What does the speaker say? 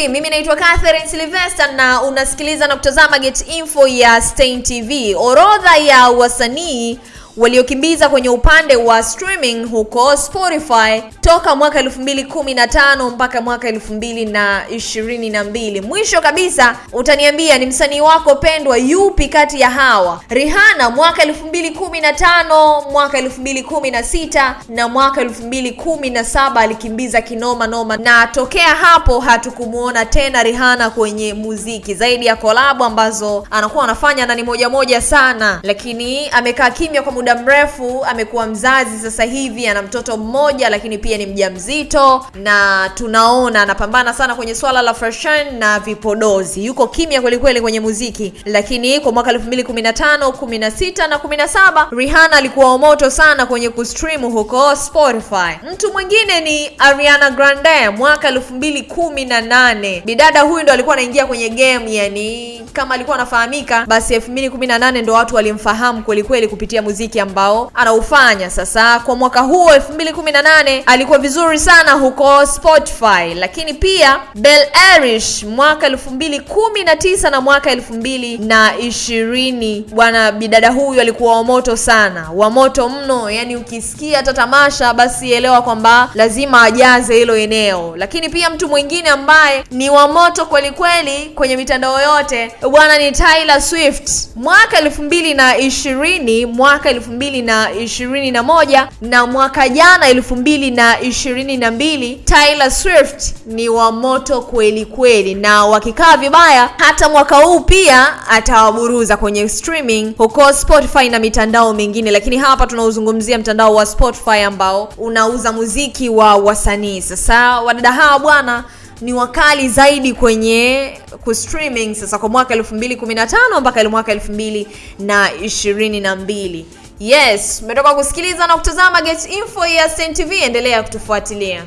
vipi? Mimi naitwa Catherine Sylvester na unasikiliza na kutazama Get Info ya Stein TV. Orodha ya wasanii waliokimbiza kwenye upande wa streaming huko Spotify toka mwaka 2015 mpaka mwaka 2022. Mwisho kabisa utaniambia ni msanii wako pendwa yupi kati ya hawa? Rihanna mwaka 2015, mwaka 2016 na mwaka 2017 alikimbiza kinoma noma, na tokea hapo hatukumuona tena Rihanna kwenye muziki zaidi ya kolabo ambazo anakuwa anafanya na ni moja moja sana, lakini amekaa kimya kwa muda mrefu. Amekuwa mzazi sasa hivi, ana mtoto mmoja, lakini pia ni mjamzito, na tunaona anapambana sana kwenye swala la fashion na vipodozi. Yuko kimya kweli kweli kwenye muziki, lakini kwa mwaka 2015, 16 na 17 Rihanna alikuwa moto sana kwenye kustream huko Spotify. Mtu mwingine ni Ariana Grande mwaka 2018. Bidada huyu ndo alikuwa anaingia kwenye game, yani kama alikuwa anafahamika, basi 2018 ndo watu walimfahamu kweli kweli kupitia muziki ambao anaufanya. Sasa kwa mwaka huo 2018 alikuwa vizuri sana huko Spotify, lakini pia Bel Irish mwaka 2019 na mwaka 2020, bwana bidada huyu alikuwa wa moto sana, wa moto mno, yani ukisikia hata tamasha basi elewa kwamba lazima ajaze hilo eneo. Lakini pia mtu mwingine ambaye ni wa moto kweli kweli kwenye mitandao yote bwana ni Taylor Swift mwaka 2020, mwaka 2021 na ishirini na moja na mwaka jana 2022, Taylor Swift ni wa moto kweli kweli, na wakikaa vibaya hata mwaka huu pia atawaburuza kwenye streaming huko Spotify na mitandao mingine, lakini hapa tunauzungumzia mtandao wa Spotify ambao unauza muziki wa wasanii. Sasa wadada hawa bwana ni wakali zaidi kwenye kustreaming sasa kwa mwaka 2015 mpaka mwaka 2022. Yes, umetoka kusikiliza na kutazama Get Info ya Stein TV, endelea kutufuatilia.